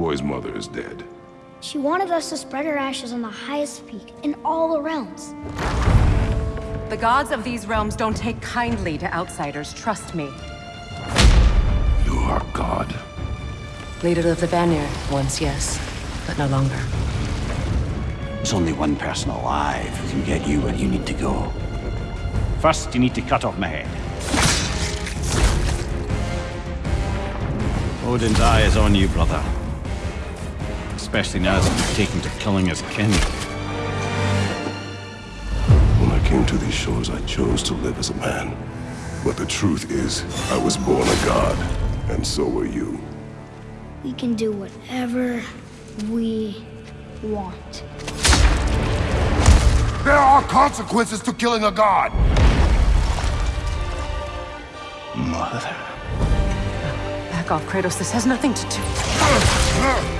boy's mother is dead. She wanted us to spread her ashes on the highest peak in all the realms. The gods of these realms don't take kindly to outsiders, trust me. You are God. Leader of the Vanir, once yes, but no longer. There's only one person alive who can get you where you need to go. First, you need to cut off my head. Odin's eye is on you, brother. Especially now that you've taken to killing his kin. When I came to these shores, I chose to live as a man. But the truth is, I was born a god, and so were you. We can do whatever we want. There are consequences to killing a god! Mother. Back off, Kratos. This has nothing to do.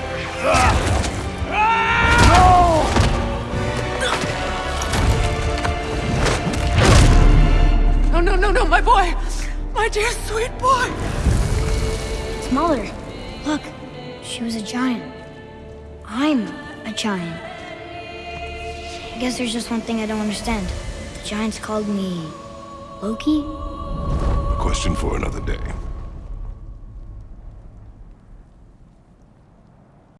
No, no, no, no, my boy! My dear sweet boy! It's Mother. Look, she was a giant. I'm a giant. I guess there's just one thing I don't understand. The giants called me Loki? A question for another day.